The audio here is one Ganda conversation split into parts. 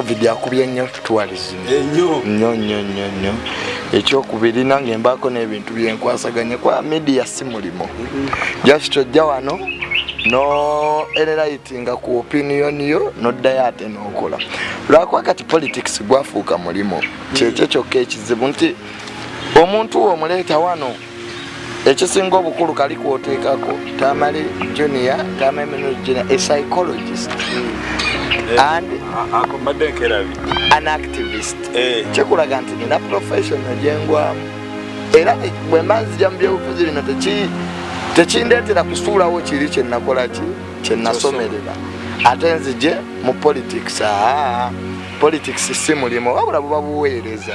covid yakubye nnyo tourism nnyo nnyo nnyo nnyo. Ekyokubiri nange embaako n'ebintu byenkwasaganye kwa media si mulimo just ojja wano no enlightinga ku opinion yo noddayo ate n'okola. Lwakuba kati politics gwafuuka mulimo kyekyo kyokka ekizibu nti omuntu omuleeta wano ekisinga obukulu kali kwoteekako tamale junior tamale junior a psychologist and an activist. Eh. kikulaga nti nina professional gyengwamu era bwe mba nzija mu byobufuzi bino teki- tekindeetera kusuulawo kiri kyenakola ki? Kyenasomerera ate nzije mu politics. Aa politics si mulimo wabula buba buweereza.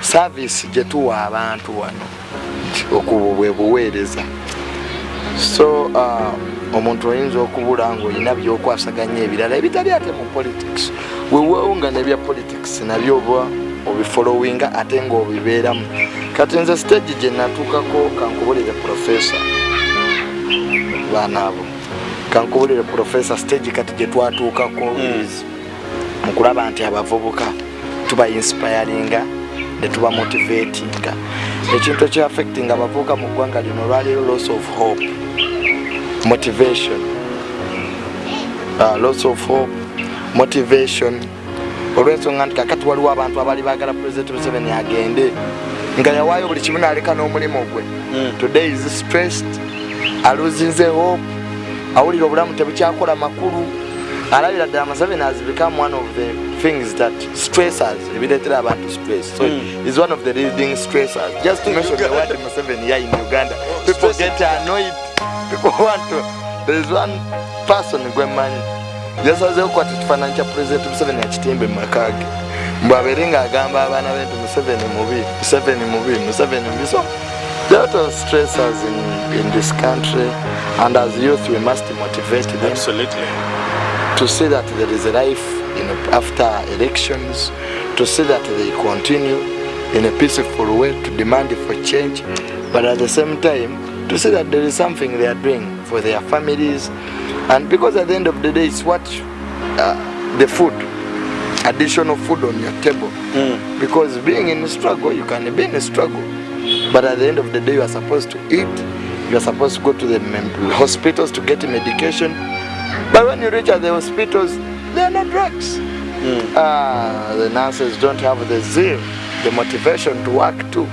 Saavisi gye tuwa abantu wano. Okubu bwe buweereza. So uh, omuntu oyinza okubula ngaolina byokwasaganya ebirala ebitali ate mu politics. Weweewo nga nebya politics nabyo oba obifolowinga ate ngaobibeeramu kati nze stage gye natuukako kankubulire profesa baana abo. Kankubulire profesa stage kati gye twatuukako is mu kulaba nti abavubuka tuba inspiringa ne tuba motivatinga. Ekintu ekyaffectinga abavubuka mu ggwanga lino olwaliro loss of hope motivation. Uh, loss of hope motivation. Olw'ensonga nti kakati waliwo abantu abali bagala president museveni agende nga yawaayo buli kimu naleka n'omulimu gwe. Today is stressed aluzinze hope awulira obulamu tebukyakola makulu. Alabira ddala museveni has become one of the things that stressors ebireetera abantu stress. So Mm. is one of the leading stressors. Just to mention the word museveni here in uganda. People get annoyed people want to there is one person gwemanyi yasazeho kwati ekifaananyi kya president museveni seven mu maka ge mbw abeere ng'agamba abaana be nti museveni mubi museveni mubi museveni mubi. So there are a lot of stressors in, in this country and as youth we must motivate them Absolutely. to see that there is a life in after elections, to see that they continue in a peaceful way to demand for change, but at the same time to see that there is something they are doing for their families, and because at the end of the day it's what uh, the food, additional food on your table. Mm. Because being in a struggle, you can be in a struggle, but at the end of the day you are supposed to eat, you are supposed to go to the hospitals to get medication, but when you reach at the hospitals, there are no drugs. Mm. Uh, the nurses don't have the zeal, the motivation to work too.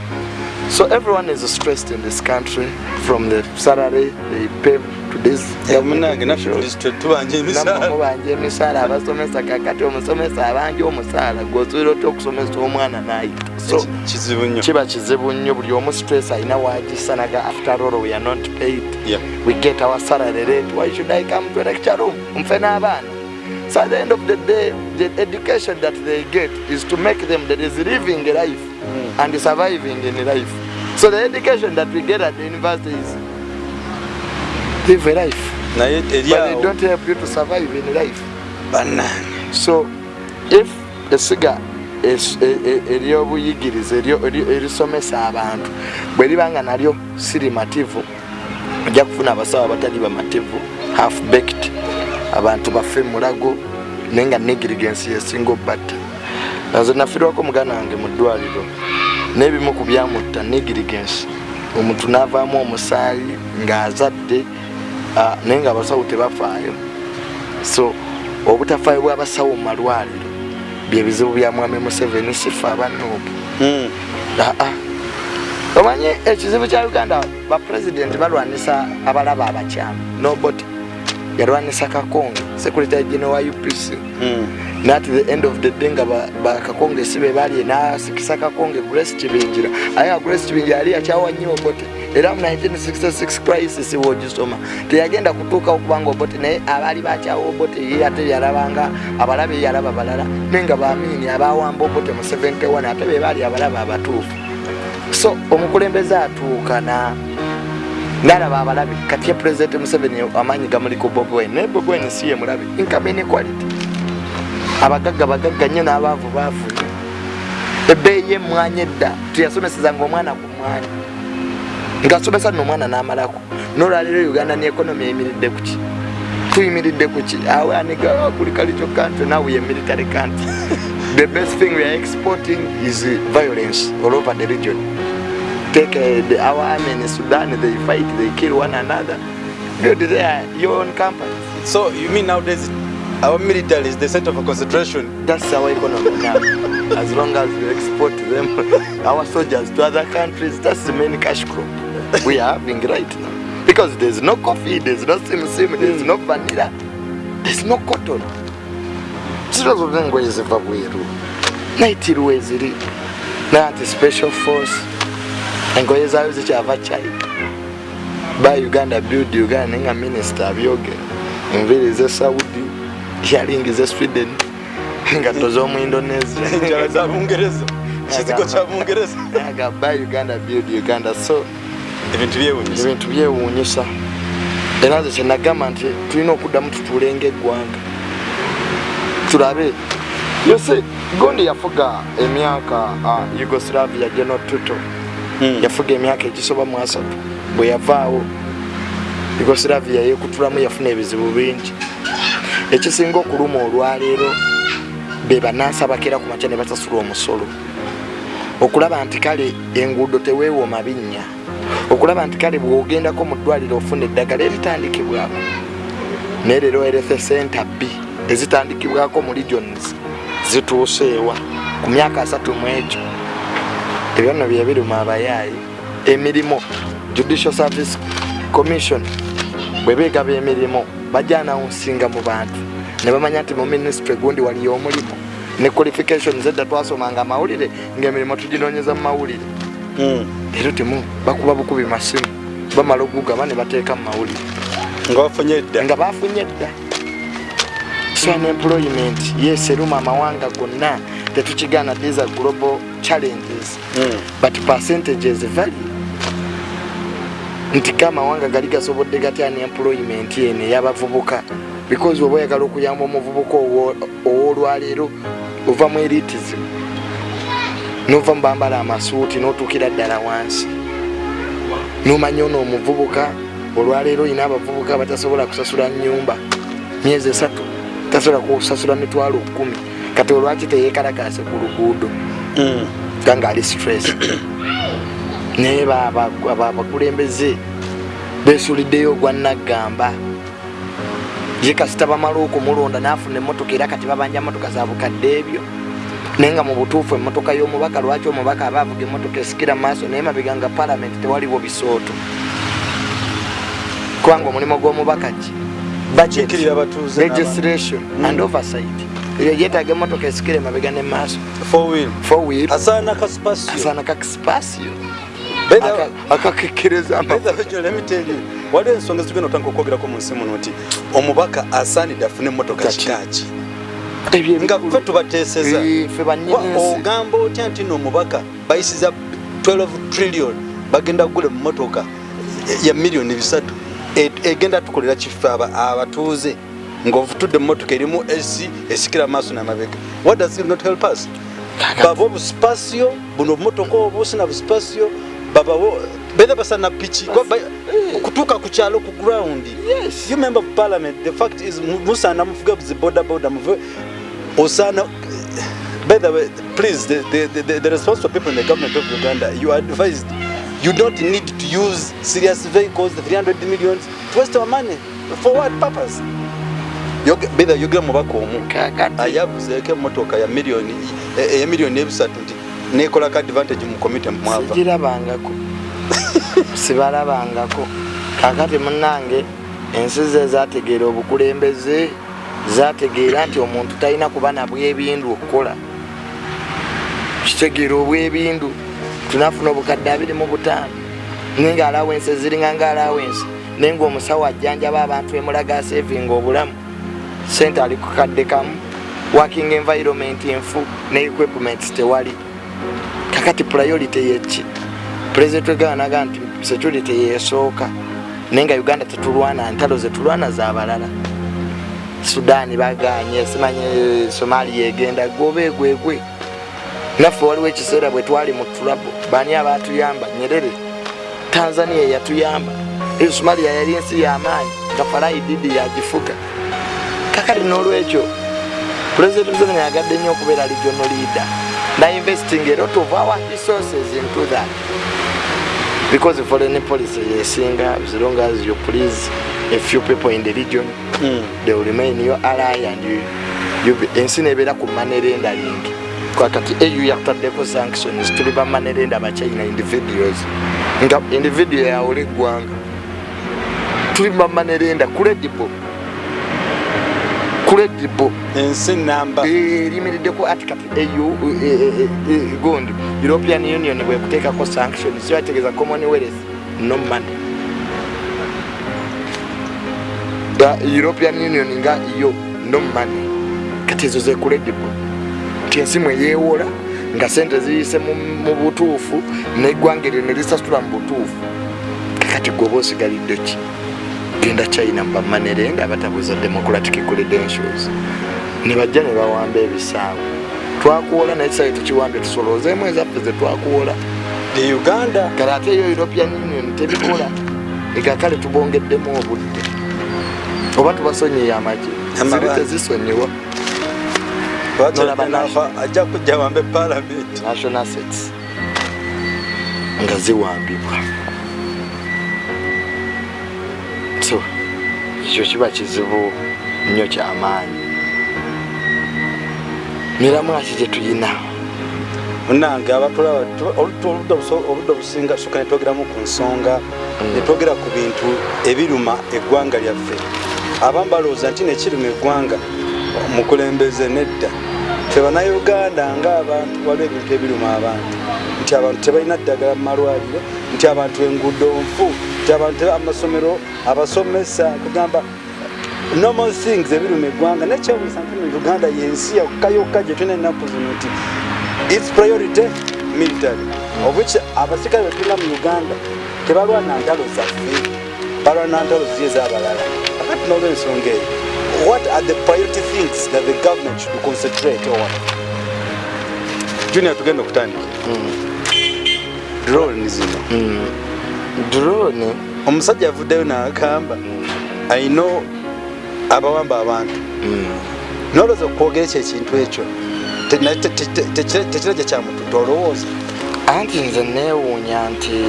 So everyone is stressed in this country from the salary they pay to this munange naffe tubanja emisaala mubanja emisaala abasomesa kakati omusomesa abanja omusaala gwosobola otya okusomesa omwana nayita so kizibu nnyo kiba kizibu nnyo buli omu stress alina wagisanaga after all we are not paid. Yeah. we get our salary rate. Why should i come to a lecture room? Mfe n'abaana so at the end of the day the education that they get is to make them that is living life Mm. and surviving in life. So the education that we get at the university is live a life. Naye but they don't help you to survive in life. Bannange so if esiga es- eryobuyigiriza eryo- eri- erisomesa abantu bwe liba nga nalyo sirimativu ojja kufuna abasawo abatali bamativu half baked abantu baffe mulago naye nga negirigensi yesinga obatta nze nafirwako muganda wange mu ddwaliro n'ebimu ku byamutta negirigensi. Omuntu n'avaamu omusaayi ng'azadde naye nga abasawo tebafaayo. So obutafaayo bw'abasawo mu malwaliro byebizibu bya mwami museveni sifa abanoobu Mm. aa omanyi ekizibu kya uganda bapurezidenti balwanisa abalaba abakyamu nobody yalwanisa kakonge secretary general wa upc Mm. nat the end of the day nga ba- bakakonge si be balye nasikisa kakonge grace kibingira aye grace kibingira yali yakyawa nnyo obote. Era mu 1966 crisis wogisoma teyagenda kutuukawo kubanga obote naye abaali bakyawa obote ye ate yalabanga abalabe yalaba balala naye nga bamiini abawamba obote mu 71 ate be baali abalaba abatuufu. So omukulembeze atuuka na nalaba abalabe kati ye pulezidenti museveni amaanyi gamuli ku bobi wine. Naye bobi wine si ye mulabe income inequality abagagga bagagga nnyo n'abaavu baavu. Ebbeeyi emmwanya edda teyasomesezanga omwana ku mwanya. Ng'asomesa nno omwana n'amalako. N'olwaliro uganda ne ekonomi eyimiridde ku ki? Tuyimiridde kuki awaniga kuli kalicho country now we are military country. The best thing we are exporting is violence all over the region take uh, the, our army in sudan they fight they kill one another. Build their your own company. So you mean nowadays our military is the center for concentration? that's our economy now. As long as we export them our soldiers to other countries that's the main cash crop we are having right now. Because there's no coffee there's no sim sim there's no vanilla there's no cotton. Ziro zonna engoye ziva bweru naitirwa eziri nanti special force engoye zaayo zikyava china ba uganda build uganda naye nga minisita abyogera enviiri ze saudi yalingi ze sweden engatto z'omuindonesia Enjala za Bungereza. Kizigo kya Bungereza. agamba uganda build uganda so Ebintu byewuunyisa era nze kyenagamba nti tulina okuddamu tutuule ngaeggwanga tulabe yose gondi yafuga emyaka uh, yugoslavia general tuto Hmm. Yafuga emyaka egisoba mu asatu. Bwe yavaawo yugoslavia yekutulamu yafuna ebizibu bingi. Ekisinga okuluma olwaleero be banansi abakera ku makya ne basasula omusolo. Okulaba nti kale enguudo teweewooma binnya. Okulaba nti kale bw'ogendako mu ddwaliro ofuna eddagala eritandikibwako. Naye leero erethe center b ezitandikibwako mu regions zituuseewa ku myaka asatu mu ekyo ebyo nno bye biruma abayaayi emirimu judicial service commission bwe beegaba emirimu bajja anawunsinga mu bantu. Ne bamanya nti mu ministry gundi waliyo omulimu. Ne qualifications edda twasomanga amawulire ngaemirimu tuginoonyeza mu mawulire. Hmm. leero temu bakuba bukubi masimu. Bamala okugaba ne bateeka mu mawulire. Nga wafunye edda. nga bafunye edda so unemployment yes eruma amawanga gonna tetukigaana these are global challenges. Hmm. but percentages vary nti kamawanga gali gasobodde gatya unemployment eno ey'abavubuka? Because oba oyagala okuyamba omuvubuka owo- ow'olwaleero ova mu elitism nova mu bambala amasuuti n'otuukira ddala wansi nomanya ono omuvubuka olwaleero olina abavubuka batasobola kusasula nyumba myezi esatu tasobola kusasula mitwalo kumi kati olwaki teyekalakase ku luguudo? Hmm. nga ngaali stress. Naye abakulembeze besuliddeyo ogwa naggamba ye kasita bamala okumulonda nafuna emotoka era kati babanja motoka za bukadde ebyo. Naye nga mu butuufu emotoka y'omubaka lwaki omubaka aba avuga emotoka esikira mu maaso naye mabega nga palamenti tewaliwo bisooto. Kubanga omulimu gw'omubaka ki? Budget. Registration and oversight eyo yetaaga emotoka esikire mabega ne maaso. Four wheel. four wheel. Asaana kakisipasiyo you, waliwo ensonga ezitugenda otandika okwogerako mu nsi muno nti omubaka asaanidde afune emmotoka Kaki. kikaaki? Nga ffe tubateeseza. Ogamba otya nti no omubaka bayisiza 12 trillion bagenda kugula emmotoka ya miliyoni bisatu E- egenda tukolera aba- abatuuze ngaovutudde emmotoka erimu esi esikira amaaso namabega. What does it not help us? Baba obusipasiyo buno obumotoka obwo busina busipasiyo babawo beza basana piki kutuuka ku kyalo ku ground. You member of parliament the fact is mu- musaana muvuge ziboda boda muvuge osaana by the way please the, the, the, the, the responsible people in the government of uganda you are advised you don't need to use serious vehicles the 300 millions to waste our money. For what purpose Bether yogera mubaka omu. Kakati ayabuzeeko emmotoka ya miliyoni e- eya miliyoni ebisatu nti nekolako advantage mu komite mwava. Sigirabangako sibalabangako. Kakati munange ensi ze zategeera obukulembeze zategeera nti omuntu talina kuba nabwebindu okukola. Kitegeera obwebindu tunafuna obukadde abiri mu butaano. Naye nga alawensi eziringa nga alawensi naye ngaomusawo ajjanjaba abantu emulaga sevinga obulamu sente ali ku kadde kamu working environment enfu ne equipments tewali. Kakati priority yeki pulezidenti weganaga nti security yesooka. Naye nga uganda tetulwana ntalo zetulwana zabalala sudaani baganye simanye somalia egenda gwoba egwegwe naffe waliwo ekiseera bwe twali mu tulabo bani abatuyamba nyerere. Tanzania yatuyamba. Eyo somalia yali ensi yamaanyi tafalai didi yagifuga kakati n'olwekyo president museveni agadde nnyo okubeera regional leader. Nainvesting a lot of our resources into that. Because foreign policy yesinga as long as you please a few people in the region Mm. they will remain your ally and you, you be- ensi nebeera ku manerenda lingi kakati au yakutaddeko sanctions tuli bamanerenda abachina individuals. Nga individual yawula eggwanga tuli bamanerenda credible credible ensi namba eriyimiriddeko ati kati au gundi european union bwekuteekako sanctions bategeeza commonwealth no money. The european union nga yo no money. Kati ezo zekredible nti ensi mwe yeewola nga sente ziyise mu butuufu neggwanga eryo ne lisasula mu butuufu. Kakati gwe oba osigalidde ki genda china mu bamanerenda abatabuza democratic credentials. Ne bajja ne bawamba ebisaawe twakuwola naye kisawe tukiwambye tusoloozeemu ezaffe ze twakuwola. E uganda. Kale ate eyo european union tebikola. Egakale tubongeddemu obudde. Oba tubasonyiye Amabanga. ziri tezisonyiwa. Nafa ajja kujja wambe palamenti national assets nga ziwambibwa ekyo kiba kizibu nnyo kyamaanyi miramwaki gye tuyina? Munange abatulaba oludda obusinga soka netwogeramu ku nsonga netwogera ku bintu ebiruma eggwanga lyaffe. Abamu balowooza nti nekiruma eggwanga mukulembeze nedda tebannauganda ngaabantu waliwo ebintu ebiruma abantu. Nti abantu tebalina ddagala mu malwaliro nti abantu enguudo nfu nti abantu amasomero abasomesa kugamba normal things ebiruma eggwanga. Mu uganda yensi yokka yokka gye tulina ennaku zino nti its priority military. Of which abasirikale betulina mu uganda tebalwana ntalo zaffe balwana ntalo ziye ez'abalala akati nolwensonga eyo what are the priority things that the government should concentrate on? Junior tugenda okutandika drone zino drone? Omusajja avuddeyo n'agamba ayina abawamba abantu. Nolowooza okwogera ekyo ekintu ekyo? Tekirajja kyamututa olowooza. Anti nze neewuunya nti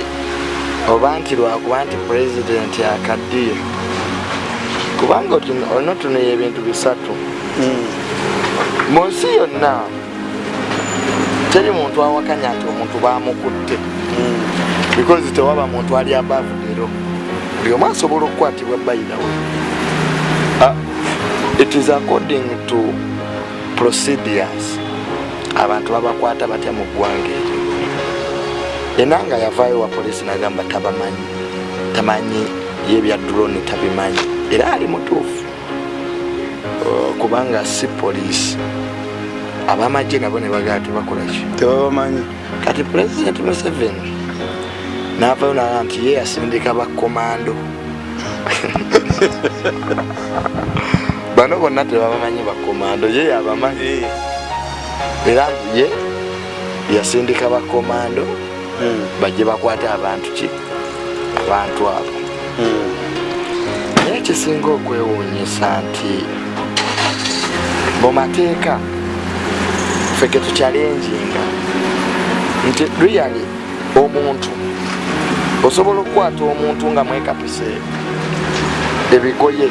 oba nti lwakuba nti pulezidenti akaddiyo kubanga olina otunuya ebintu bisatu. Mu nsi yonna teri muntu awakanya nti omuntu bamukutte because tewaba muntu ali abavudero buli omu asobola okukwatibwa bayirawe it is according to procedures. Abantu babakwata batya mu ggwanga eryo? Yena nga yavaayo wa polisi nagamba tabamanyi tamanyi yebya drone tabimanyi era ali mutuufu. Uh, kubanga si polisi abamagye nabo ne bagaa tebakolaki tebabamanyi. Kati pulezidenti museveni navayo naga nti ye yasindika bakomando bano bonna tebabamanyi bakomando ye yabamanyi. Era ye yasindika bakomando bajje bakwate abantu ki? Abantu abo. Naye ekisinga okwewuunyisa nti mu mateeka ffe ge tukyalenjinga nti really omuntu osobola okukwata omuntu nga mwekapise ebigoye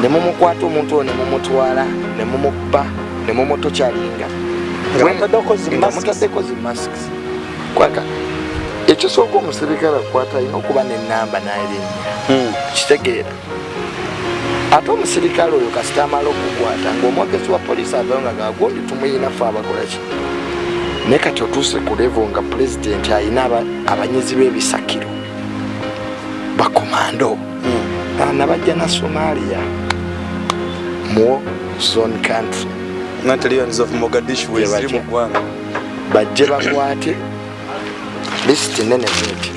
ne mumukwata omuntu oyo ne mumutwala ne mumukuba ne mumutokyalinga Nga mutaddeko zi Nga masks. mutaddeko zi masks kwaka ekisooka omusirikale akukwata alina okuba nenamba n'erinnya. Kitegeera. Ate omusirikale oyo kasita amala okukwata ngaomwogezi wa polisi avayo nga gagundi tumuyinafe abakolaki naye kati otuuse ku levo nga pulezidenti ayina aba- abanyizi b'ebisakiro. Bakomando nabajja na somalia. Mu zone country. Bajje bakwate lisiti nene bweti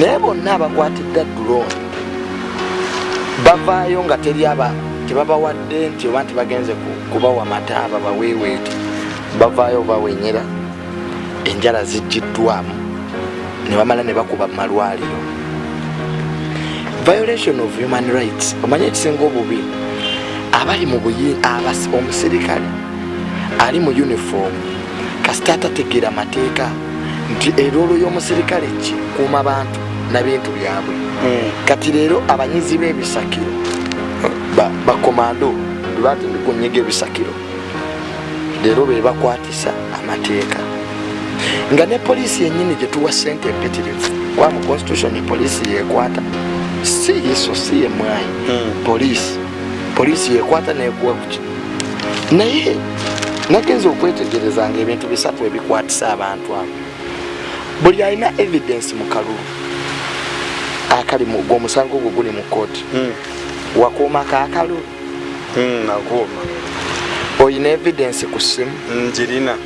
naye bonna abakwatidde drone bavaayo nga teri aba tebabawadde nti oba nti bagenze ku- kubawa mataaba baweeweeti bavaayo bawenyera enjala ziggiddwamu ne bamala ne bakuba mu malwaliro. Violation of human rights omanye ekisinga obubi? Abali mu buyi omusirikale ali mu uniform kasita atategeera mateeka nti eroolo y'omusirikale ki? Kuuma bantu nabintu byabwe. Kati leero abanyizi b'ebisakiro ba- bakomando lwati ndikunyiga ebisakiro leero be bakwatisa amateeka. Nga ne poliisi yennyini gye tuwa sente empitirivu kwa mu constitution poliisi yekwata si iso si ye mwayi poliisi poliisi yekwata nekuwa kuki naye nagenza okwetegerezanga ebintu bisatu ebikwatisa abantu abo buli alina evidence mu kalulu akali mu- gwomusango gwo guli mu kooti wakuuma kakalulu nakuuma. Oyina evidence ku simu njirina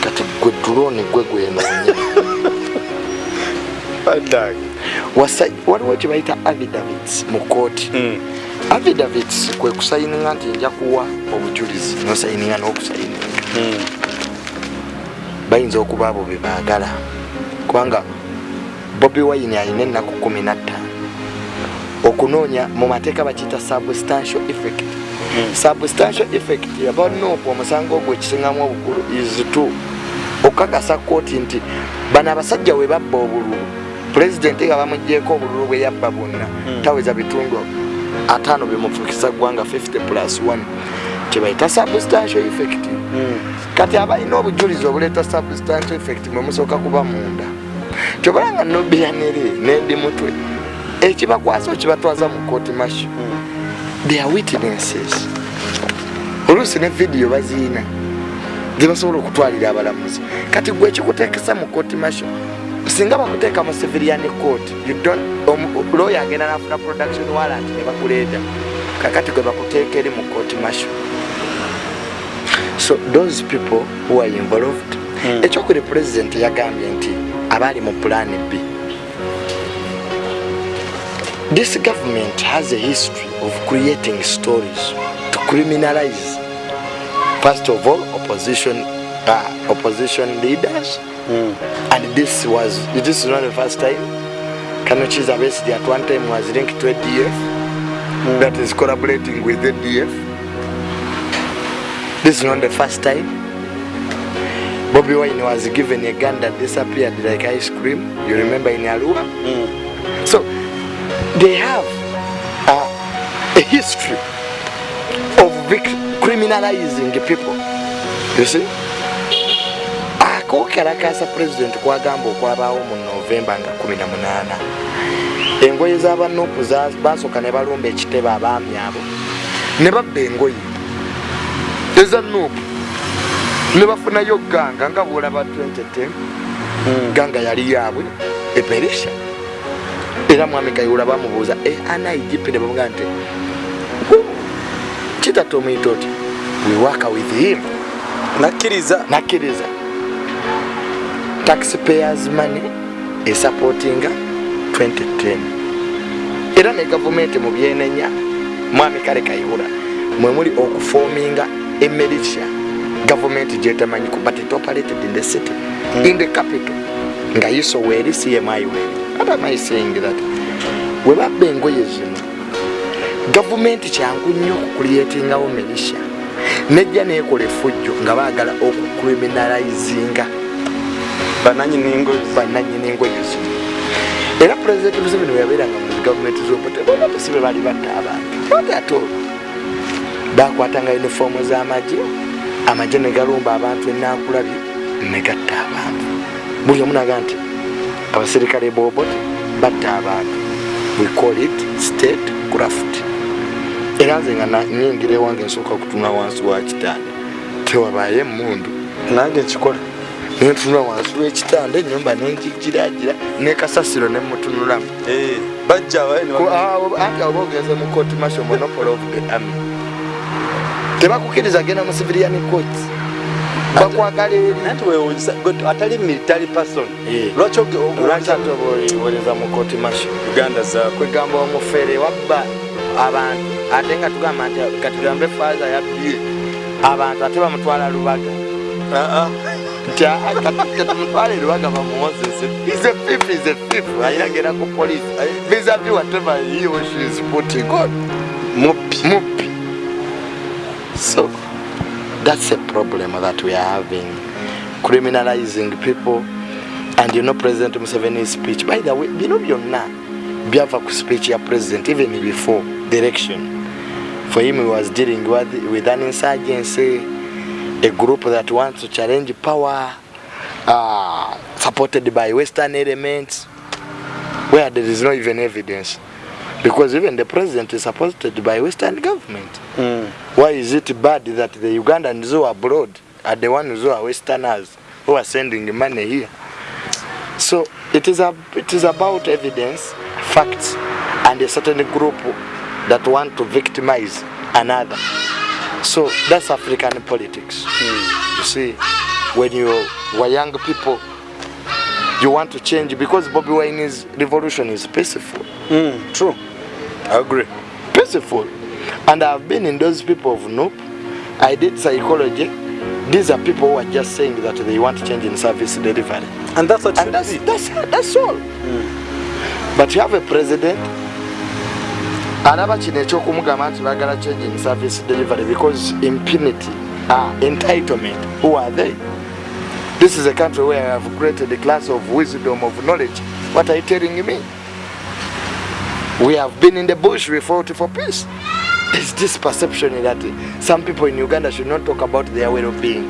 kati gwe drone gwe gwenoonya. Waliwo kye bayita affidavits mu kooti affidavits kwe kusayininga nti nja kuwa obujulizi nosayininga n'okusayininga bayinza okuba abo bebaagala kubanga bobi wine alina ennaku 15 okunoonya mu mateeka bakiyita substantial effect. Substantial effect yabanoopu omusango ogwo ekisingamu obukulu is to okukakasa kooti nti bano abasajja we babba obululu. Pulezidenti nga bamugyeko obululu bwe yabba bwonna taweza bitundu ataano bimufukisa ggwanga 50 plus 1 kyebayita substantial effect kati abalina obujulizi obuleeta substantial effect mwe musooka kuba munda. Kyobalanga nobiyanere nendi mutwe ekibakwasa okibatwaza mu kooti masho their witnesses. Oluusi ne vidiyo baziina zebasobola okutwalira abalamuzi. Kati gwe ekikuteekesa mu kooti masho singa bakuteeka mu civilian court lawyer agenda nafuna production warrant ne bakuleeta kakati gwe bakuteeka eri mu kooti masho so those people who are involved Mm. ekyokuli president yagambye nti abaali mu plan b. This government has a history of creating stories to criminalize first of all opposition uh, opposition leaders. Mm. and this was this is not the first time. Kanochi's Besigye at one time was linked to ADF that is collaborating with ADF this is not the first time. Bobby Wine was given a gun that disappeared like ice cream. You remember in Arua so they have uh, a history of criminalizing people. You see? Akokalakasa president kwagamba okwabaawo mu novemba nga 18 engoye z'abanupu za- basooka ne balumba ekitebe abaami abo. Ne babba engoye eza nupu ne bafunayo ganga nga bwolaba 2010 ganga yali yaabwe eperisha. Era mwami kayula bamubuuza e anaigipi ne bamugaa nti kitatomuyita oti we work with him. Nakkiriza. Nakkiriza. Taxpayers money esupportinga 2010 era ne gavumenti mu byenenya mwami kale kayihura mwemuli okufominga emeritia. Gavumenti gyetamanyi ku but it operated in the city in the capital. Nga yiso weeri cmi weeri. What am i saying that? We babba engoye zino. Gavumenti kyangu nnyo okukuliyetingawo militia. Nejja nekola effujjo nga baagala okucriminalizinga bananyini ngozi bananyini engoye zino. Era pulezidenti museveni weyabeeranga mu gavumenti zobote bona tesibe bali batta abantu. Ate olwo bakwatanga yunifoomu z'amagye. Amagye ne galumba abantu enankulabye ne gatta abantu. Buli omu naga nti abaserikale bobote batta abantu. We call it state craft era nze nga nyingira ewange nsooka kutunula wansi wa kitanda tewabaye emundu nange nkikola. Nentunula wansi w'ekitanda enyumba nengigiragira nekasasiro nemutunulamu Eh, bajja anti oba ogenze mu court martial monopoly of the army tebakukiriza genda mu civilian court. Bakwagala eri nanti wewunyisa gwe atali military person. Eh. lwaki oge- o- lwaki ate oba oliwoleza mu court martial uganda zaakwe kwegamba omufere wabba abantu. Ate nga tugamba nti katugambe faaza yabbye abantu ate bamutwala lubaga. Ah, ah. nti katumutwale lubaga bamumozese is a thief is a thief. Ayiragera ku police. Vis-a-vis whatever he or she is putting on muppi so that's a problem that we are having criminalizing people. And you know president museveni's speech by the way bino byonna byava ku speech ya president even before the election for him he was dealing with, with an insurgency a group that wants to challenge power uh, supported by western elements where there is no even evidence because even the president is supported by western government Mm. why is it bad that the ugandans who are abroad are the ones who are westerners who are sending money here so it is, a, it is about evidence facts and a certain group that want to victimize another so that's african politics Mm. you see when you were young people you want to change because bobby wine's revolution is peaceful Mm. true i agree peaceful. And I've been in those people of Nope. I did psychology. These are people who are just saying that they want change in service delivery. and that's what And that's, that's, that's all. But you have a president alaba kino ekyokumugamba nti bagala change in service delivery because impunity ah, entitlement who are they this is a country where i have created a class of wisdom of knowledge. What are you telling me? We have been in the bush we fought for peace. There's this perception that some people in uganda should not talk about their well-being.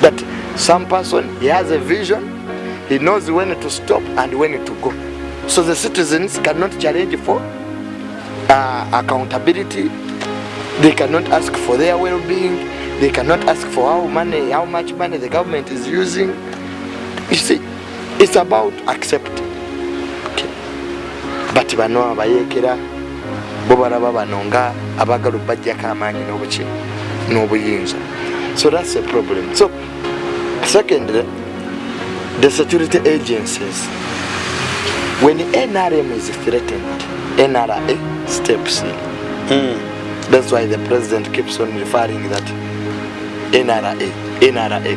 That some person he has a vision he knows when to stop and when to go. So the citizens cannot challenge for uh, accountability they cannot ask for their well-being. They cannot ask for how money how much money the government is using. You see it's about accepting but bano abayekera bo balaba bano nga abagala obajjako amaanyi n'obuki n'obuyinza. So that's a problem. So secondly the security agencies. When nrm is threatened nra steps in. Mm. That's why the president keeps on referring that NRA, NRA.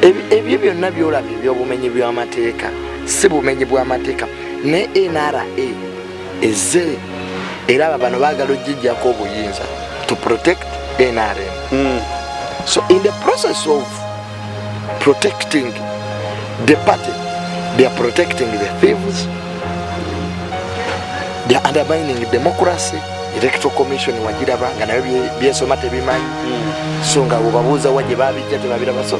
Ebi- ebyo byonna byolaba ebyobumenyi bw'amateeka si bumenyi bw'amateeka ne NRA eze era aba bano baagala ogijjako obuyinza to protect NRM. Mm. So in the process of protecting the party, they are protecting the thieves, they are undermining democracy, electoral commission wagiraba nga nayo bye- byesoma tebimanyi Mm. so nga bwebabuuza wa gye babijja tebabiraba so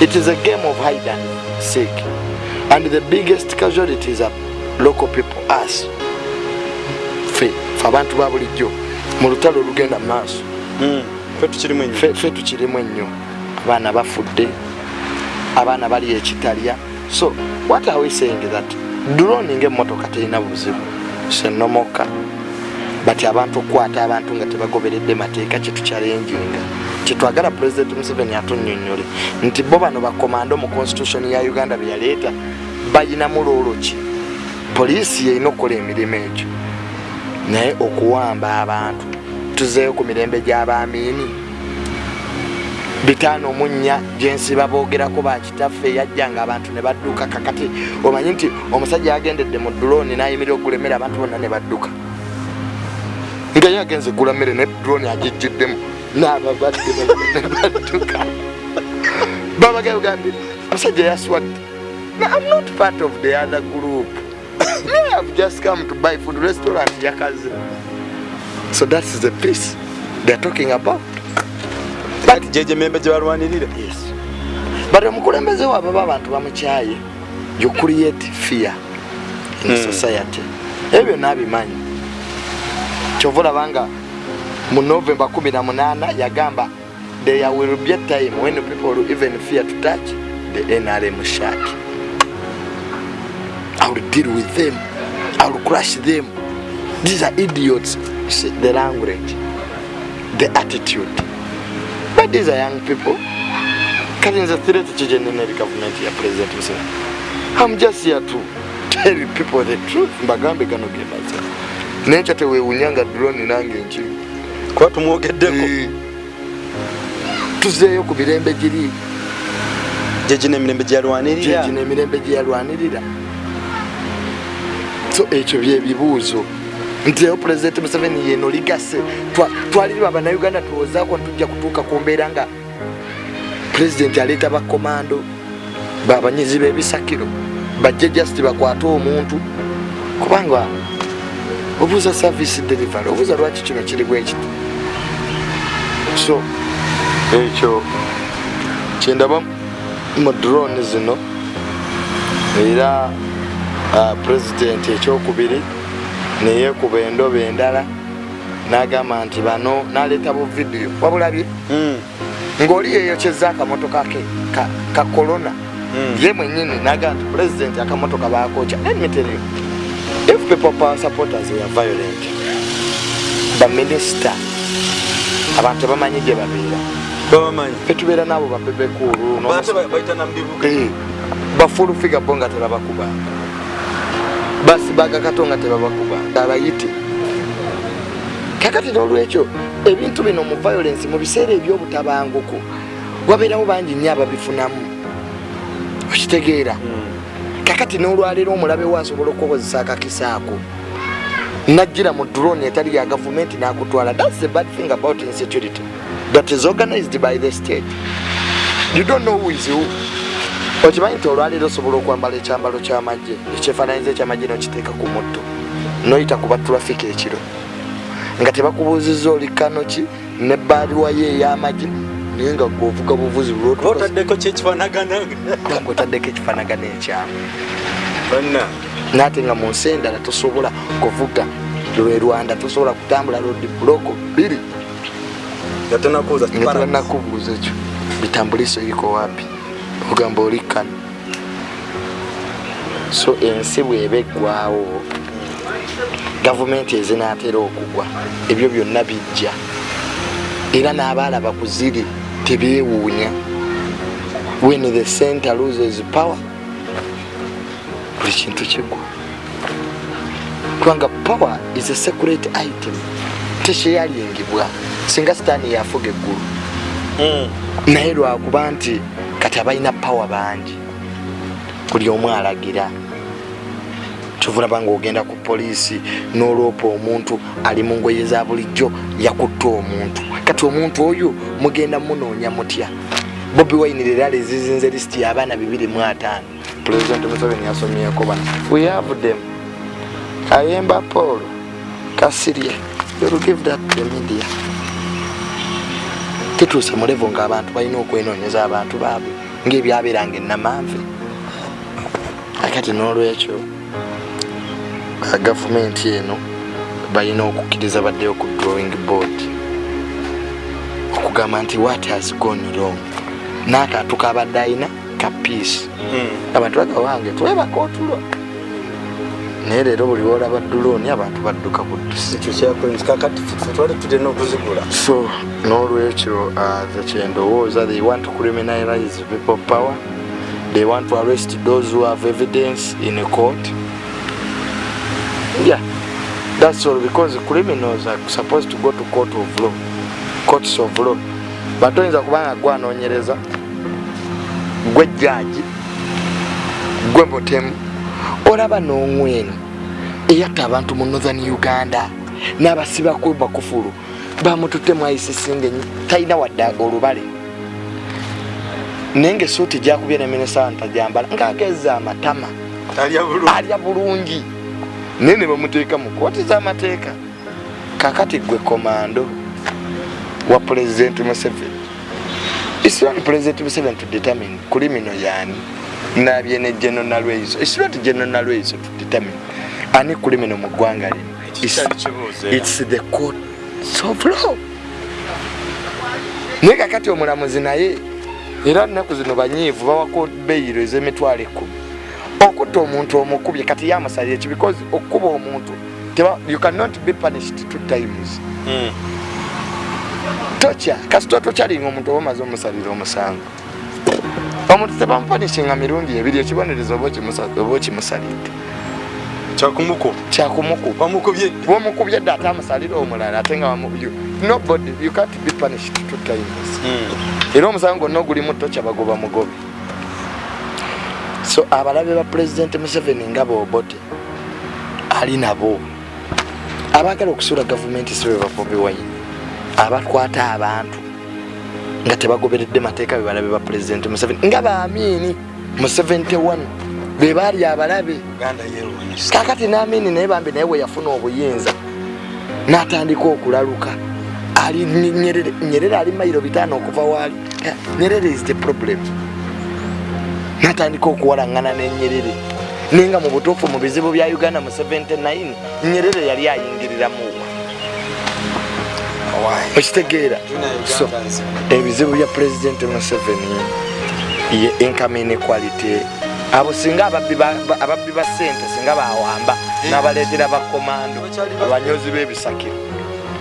it is a game of hide and seek. And the biggest casualties are local people us fe fe abantu ba bulijjo. Mu lutalo olugenda mu maaso. Mm. fe tukirimu ennyo abaana bafudde. Abaana bali ekitalya. So what are we saying that drone ngaemmotoka terina buzibu? Senomoka but abantu okukwata abantu nga tebagoberedde mateeka kyetukyalenjinga kyetwagala president museveni atunyonyole nti bo bano bakomando mu constitution ya uganda beyaleeta bayinamu loolo ki poliisi yeyina okukola emirimu egyo. Naye okuwamba abantu. Tuzeeyo ku mirembe gy'abaamiini bitaano omunya gyensiba boogerako bakitaffe yajjanga abantu ne badduka. Kakati omanyi nti omusajja yagendedde mu drone nayimirira okulemera abantu bonna ne badduka nga yagenze agenze gula mmere ne drone agijjuddemu n'ababadde badduka badduka babagambye omusajja yaswadde I'm not part of the other group. Me, I've just come to buy food restaurant yakaze. So that is the peace they're talking about. But jeje gyegyemembe je balwanirira Yes. But omukulembeze waabwe aba abantu bamukyaye you create fear in Mm. society. Ebyo nabimanyi. abimanyi. Kyova olaba mu November 18 yagamba there will be a time when people will even fear to touch the NRM shark I will deal with them. I will crush them. These are idiots. The language, the attitude. But these are young people. Kati nze threat kigenene eri government ya president Museveni. I'm just here to tell people the truth. Mbagambe gano ge mazima. Nenkya teweewunyanga drone nange nkimu. kuba tumwogeddeko Eh, tuzeeyo ku mirembe giri. Jeje nemirembe gyalwanirira jeji nemirembe gyeyalwanirira so ekyo byebibuuzo nti leero pulezidenti museveni yeno ligase. Twa- twaliriba bannayuganda tulowoozaako ntujja kutuuka ku mbeera nga pulezidenti aleeta bakomando babanyizi b'ebisakiro bajje just bakwate omuntu. Kubanga obuuza service delivery obuuza lwaki kino kiri bwe kiti? So ekyo kyendaba mu drone zino era pulezidenti ekyokubiri neyekuba endobo endala n'agamba nti bano n'aleeta bu vidiyo wabulabye Mm, ng'oli yeyokyeza akamotoka ke ka, ka corona. Mm. ye mwenyini n'agamba nti pulezidenti akamotoka bakoca let people power supporters were violent. Baminisita abantu tebamanyi gye babeera. N'abo bate bayita namubibuga bafulu figa bo nga tebabakubanga. Basibaga kato nga tebabakubanga. Abayite. Kakati nolwekyo ebintu bino mu violence mu biseera ebyobutabanguko wabeerawo bangi nnyo ababifunamu. Okitegeera kakati n'olwaleero omulabe we asobola okukozesa akakisaako najjira mu drone etali ya gavumenti n'akutwala. Thats the bad thing about insecurity. That is organized by the state. You don't know who is who. Okimanyi nti olwaleero osobola okwambala ekyambalo kyamagye ekyefaananyiza ekyamagye nokiteeka ku mutto. Noyita kuba traffic ekiro. Nga tebakubuuziza oli kanoki ne baaliwa ye ey'amagye naye nga gweovuga buvuzi bulwotubanga otaddeko kyekifanagana otaddeko ekifaanagana ekyamu. Banna. Naate nga mu nsi endala tosobola kuvuga. Lwe rwanda tosobola kutambula lodi buloko biri nga tebanakubuuza ekyo. Bitambuliso iko wapi? Ogamba oli kano. So ensi bweba eggwawo gavumenti ezinaatera okugwa ebyo byonna bijja. Era n'abaalaba ku ziri tebyewuunya when the center loses power. Buli kintu kigwa kubanga power is a secret item. Tekyeyalingibwa singa sitaani yafuga eggulu naye lwakuba nti kati abalina pawa bangi. Buli omu alagira kyovulaba nga ogenda ku poliisi n'olwopa omuntu ali mu ngoye za bulijjo yakutta omuntu. Kati omuntu oyo mugenda munoonya mutya? Bobi wayini era lezizinze lisiti y'abaana 25 pulezidenti museveni yasomyeko bano we have them. Kayemba paul kasirye you'll give that to the media. Tutuuse mu levo ng'abantu balina okwenoonyeza abantu baabwe ng'ebyabeeranga ennamanve akati n'olwekyo gavumenti eno balina okukkiriza baddeyo ku drawing board okugamba nti what has gone wrong? N'akantu kabadde alina ka peace. Abantu bagawange twebaka otulo naye leero buli wolaba duloni abantu badduka buddusi ekyo kyakolinzi kakati twali tulina okuzigula. So n'olwekyo uh, ze kyendowooza they want to criminalize people power? They want to arrest those who have evidence in a court yeah. That's all because criminals are supposed to go to court of law. Courts of law. But oyinza kubanga gwanoonyereza gwe jjaji gwe mutemu olaba n'ongweno eyatta abantu mu northern uganda n'abasibako bakufulu bamututte mu icc ngenyi talina wadde olubale. Naye ngaesuuti gyakubye ne minisita ntajambala ng'ageza amatama. Alya bulungi naye ne bamuteeka mu kooti z'amateeka kakati gwe komando wa pulezidenti museveni It's not President Museveni to determine criminal yani nabye ne General Nalweyiso. It's not General Nalweyiso to determine ani criminal mu ggwanga lino. It's, it's the court of law. Naye kakati omulamuzi naye era nnaku zino banyiivu bawako beyiro ez'emitwalo ekkumi okutta omuntu omukubye kati yamusalira eki because okukuba omuntu you cannot be punished two times. Tokya kasita tokyalinga omuntu oba omaze omusalira omusango. Omuntu tebamupanishinga mirundi ebiri ekibonerezo oba okimusa- oba okimusalidde. Kyakumuko kyakumukuba bamukubye? Bwomukubye dde ate amusalira omulala ate nga nobody you can't be punished two times. Era omusango gonna ogulimu tokya bagoba mugobe so abalabe ba pulezidenti museveni nga bobote ali nabo. Abaagala okusuula gavumenti sibe babobi wayini. Abakwata abantu nga tebagoberedde mateeka be balabe ba pulezidenti museveni. Nga baamiini mu 71 be baali abalabe. Kakati naamiini naye bambi naye we yafuna obuyinza n'atandika okulaluka. Ali nyerere nyerere ali mayiro bitaano okuva waali. Eh, nyerere is the problem n'atandika okuwalaŋŋana nenyerere naye nga mu butuufu mu bizibu bya uganda mu 79 nyerere yali ayingiriramuwa okitegeera. So ebizibu bya pulezidenti museveni ye income inequality abo singa ababbi ba- sente singa bawamba n'abaleetera bakomando abanyozi b'ebisakiro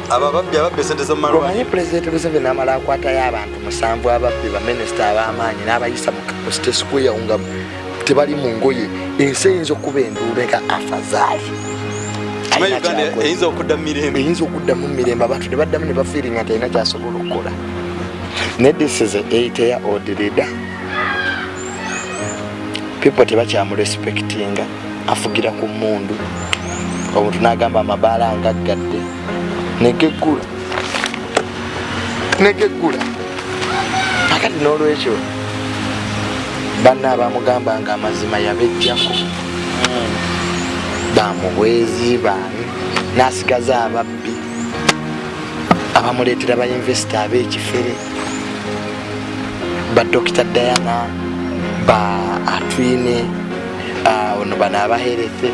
ababbi ababbi esente omanyi zomumalwaliro pulezidenti museveni amala akwatayo abantu musanvu ababbi baminisita ab'amaanyi n'abayisa mu kapusite square nga tebali mu ngoye. Ensi eyinza okuba enduula nga afazaali eyinza okudda mu mirembe? Eyinza okuddamu mu mirembe abantu ne baddamu ne bafiiringa nti alina kyasobola okukola. Ne this is a eight year old leader. People tebakyamurespektinga afugira ku mundu omuntu n'agamba amabaala ngaggadde negeggula negeggula akati n'olwekyo banna abamugamba nga amazima yabejjako bamuhwezi baani n'asigaza ababbi abamuleetera bainvesita ab'ekifere ba dr diana. Ba atwine ah, ono bano abaherethe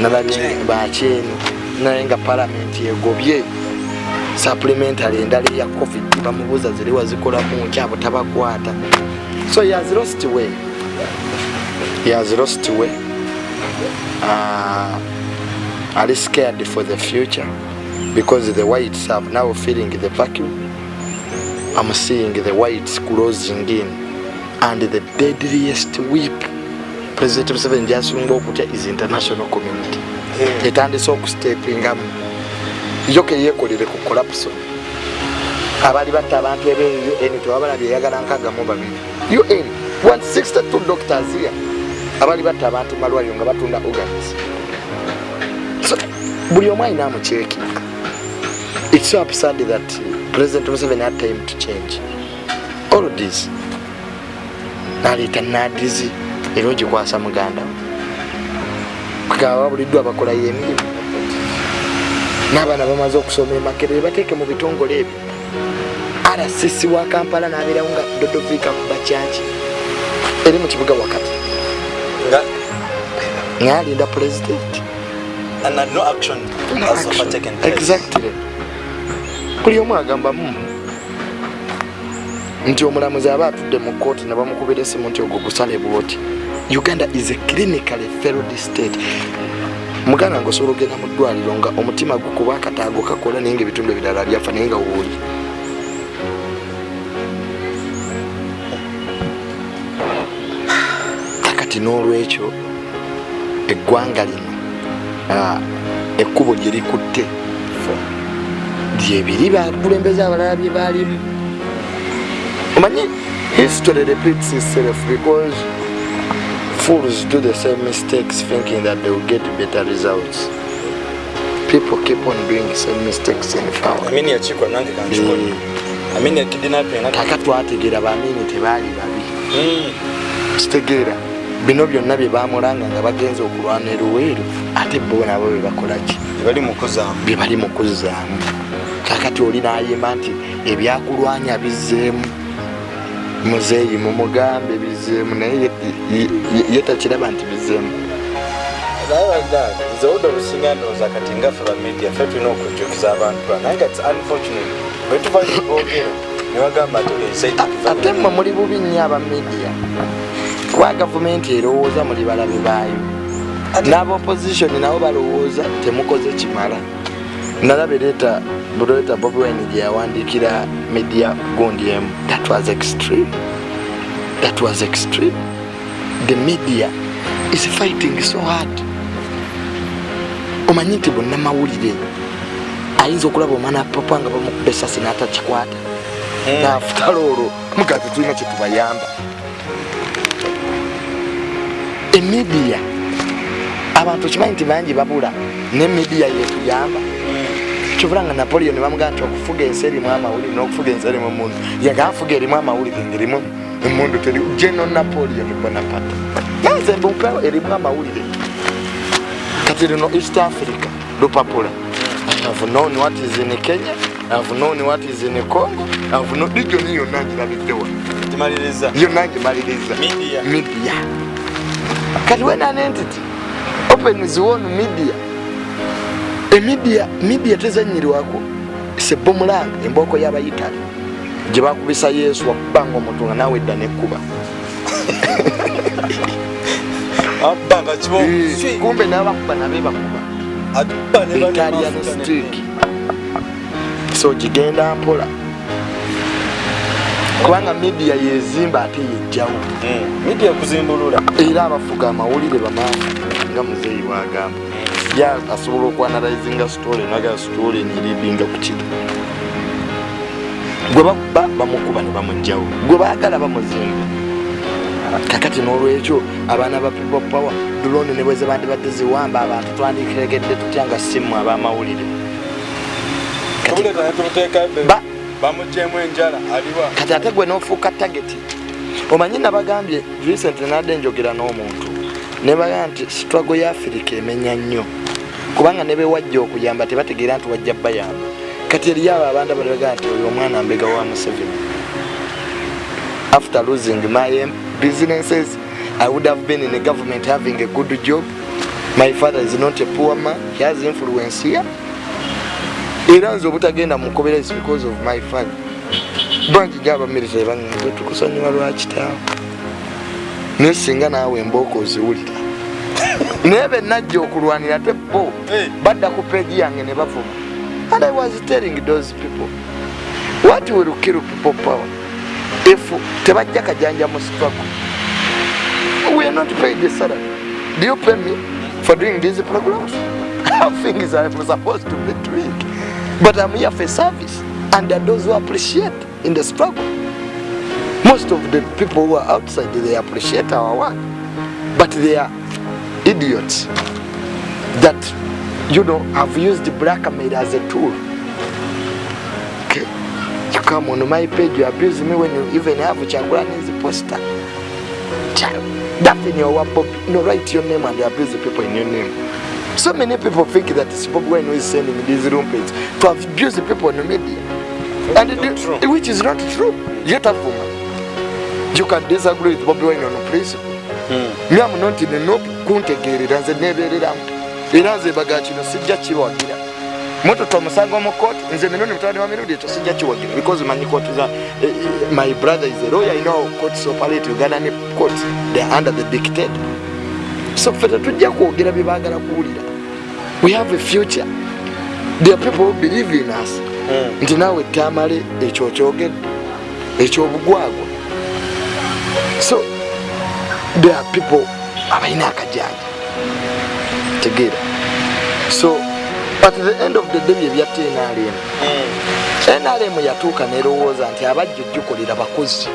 nalabye bakyeni naye nga palamenti egobye supplementary endala eya covid bamubuuza ziri tabakwata. So he has lost way. He has lost way. Uh, are scared for the future because the whites have now feeling the vacuum. I'm seeing the whites closing in. And the deadliest whip president museveni gyasinga okutya is international community etandise okustepingamu yo keyekolere ku collapson abali batta abantu ebe un tewabalabye eyagala nkagamu babiri. Un 162 doctors here abali batta abantu malwaliro nga batunda organs. So buli omu alina amucekinga its so absurd that president museveni had time to change. All this naleeta nadizi era ogikwasa muganda kugaba babuliddwa abakolayo emirimu n'abaana bamaze okusoma emakerere bateeke mu bitongole ebyo. Rcc wa kampala n'abeerawo nga dodovika kuba kyaki eri mu kibuga wakati. Nga ngaalinda pulezidenti exactly. Buli omu agamba mu nti omulamuzi aba atudde mu kooti ne bamukubira esimu nti ogwo gusale bwoti uganda is a clinically failed state. Muganda nga osobola ogenda mu ddwaliro nga omutima gukuba akataago kakola naye nga ebitundu ebirala byafa naye nga wooli kakati n'olwekyo eggwanga lino ekkubo gye likutte lyebiri bakulembeza abalala bye baalimu. Omanyi? History repeats itself because fools do the same mistakes thinking that they will get better results. People keep on doing the same mistakes in power amini yakikwa nange kankikola Eh, amini yakidinapinga kaka twategeera bamini tebaali babi. Kitegeera bino byonna bye bamulanga nga bagenza okulwana eruweeru ate bo nabo bye bakolaki bali mukuzaamu bye bali mu kuzzaamu kakati oli nayimba nti ebyakulwanya bizzeemu muzeeyi mumugambe bizzeemu naye ye- takiraba nti bizzeemu nze odda olusinga ndowooza kati ngaffe bamedia ffe tulina okujjukiza abantu ba naye nga its unfortunate. Bwetuvayo boogera newagamba ate mmwe muli bubi nnyo aba media. Kuba gavumenti erowooza muli balabe baayo? N'aba opposition nabo balowooza temukoze kimala nalaba ereeta buleeta bobi wine gye yawandiikira media gundi emu. That was extreme. That was extreme. The media is fighting so hard. Omanyi nti bonna mawulire ayinza okulaba omwana papa nga bamukuba esasi n'atakikwata naafutala olwo mugazi tulina kyetubayamba emidiya abantu kimanyi nti bangi babula nemidiya yetuyamba kyobola nga napoleon bamugaa nti okufuga ensi erimu amawulire n'okufuga ensi erimu emundu yaga afuga erimu amawulire ngaerimu emundu teri geno napoleon bonapata naze mbumpeo erimu amawulire. Kati lino east africa lupapula. Have known what is in kenya have known what is in congo have known region yonna ngirabiddewa timaliriza yonna ngimaliriza Media. media. Kati when an entity opens one media emidia media tezanyirwako sebomulanga embooko y'abayitale gye bakubisa yesu wakubanga omuntu nga nawe edda nekkuba. Eh, kumbe n'abakuba nabe bakuba atuba ne bali italian stick. so gigenda mpola. Kubanga media yezimba ate yejjawo. Mm. media kuzimbulula era abafuga amawulire bamaafu nga muzeeyi wagamba ya asobola okwanalizinga story naga story niridinga ku kiro gwe bakuba bamukuba ne bamugjawo gwe baagala bamuzimba kakati n'olwekyo abaana ba people power drone ne bweze bandibadde ziwamba abantu twandikiregedde tutya nga simu abamawulire kati, tubuleta netubuteeka imbere ba, bamugyemu enjala aliwa. kati ate gwe n'ofuuka tageti omanyi nabagambye recent nadde njogera n'omuntu nebaga nti struggle ya afirika emenya nnyo kubanga ne bewajja okuyamba tebategeera nti wajja bayamba. Kati eriyo abo abantu abalaga nti oyo omwana mbega wa museveni. After losing my businesses i would have been in a government having a good job. My father is not a poor man he has influence here. Era nze obutagenda mukobera is because of my father. Bangi gyabamiritare baŋŋe tukusonyiwa lwakitaawo naye singa naawe embooko oziwulira naye benajja okulwanira te bo. A badda ku peegi yange ne bavuma. And i was telling those people what will kill people power? If tebajja kajanja mu struggle. We are not paid the salary. Do you pay me for doing these programs? How things are supposed to be doing. But i'm here for service and there are those who appreciate in the struggle. Most of the people who are outside they appreciate our work but they are idiots that you know have used blackmail as a tool. Okay? You come on my page you abuse me when you even have Chagulani's poster. Child, that in your wap no write your name and abuse the people in your name. So many people think that it's Bob Wine who is sending these room pages to abuse the people in the media. And the- true. which is not true. Yet a you can disagree with Bobby Wine on principle nyamuno nti nina kuntegeerera nze neebeereramu. Era nze baga kino sijja kiwagira. Mututa omusango mu kooti nze mirundi mutabani wa mirundi ekyo sijja kiwagira. Because manyi kooti za eh, my brother is a lawyer you know courts operate uganda ne courts they are under the dictator so ffe tetujja kwogera bye baagala kuwulira. We have a future. There are people who believe in us. Nti naawe tamale ekyo kyogedde ekyobugwagwa. So there are people abalina akajanja tegeera so at the end of the day byebyatta nrm nrm yatuuka nerowooza nti abajja ojjukolera bakozi